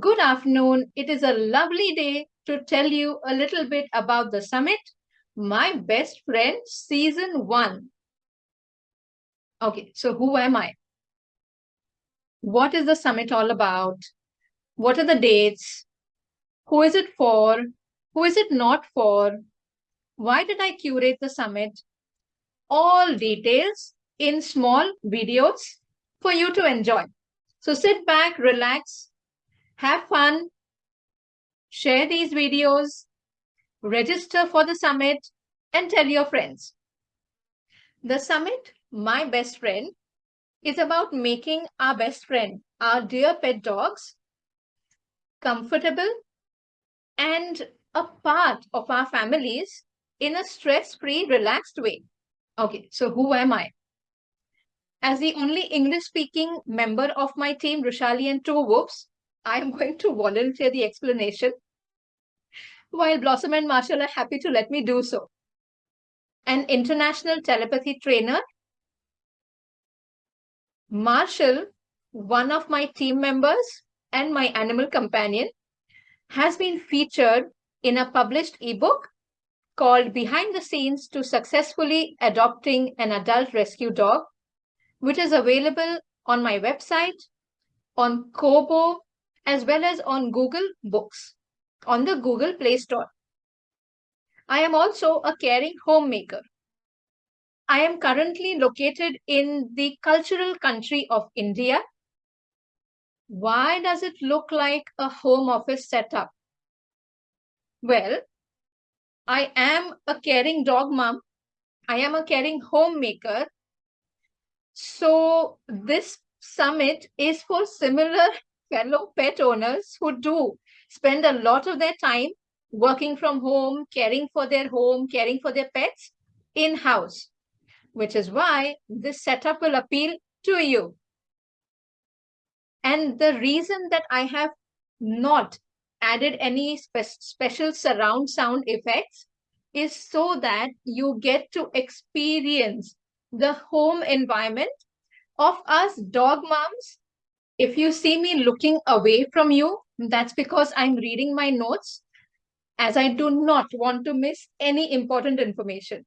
Good afternoon. It is a lovely day to tell you a little bit about the summit, My Best Friend Season 1. Okay, so who am I? What is the summit all about? What are the dates? Who is it for? Who is it not for? Why did I curate the summit? All details in small videos for you to enjoy. So sit back, relax, have fun, share these videos, register for the summit, and tell your friends. The summit, My Best Friend, is about making our best friend, our dear pet dogs, comfortable and a part of our families in a stress-free, relaxed way. Okay, so who am I? As the only English-speaking member of my team, Rushali and two whoops, I am going to volunteer the explanation, while Blossom and Marshall are happy to let me do so. An international telepathy trainer, Marshall, one of my team members and my animal companion, has been featured in a published ebook called Behind the Scenes to Successfully Adopting an Adult Rescue Dog which is available on my website, on Kobo, as well as on Google Books, on the Google Play Store. I am also a caring homemaker. I am currently located in the cultural country of India. Why does it look like a home office setup? Well, I am a caring dog mom. I am a caring homemaker so this summit is for similar fellow pet owners who do spend a lot of their time working from home, caring for their home, caring for their pets in-house, which is why this setup will appeal to you. And the reason that I have not added any spe special surround sound effects is so that you get to experience the home environment of us dog moms. If you see me looking away from you, that's because I'm reading my notes as I do not want to miss any important information.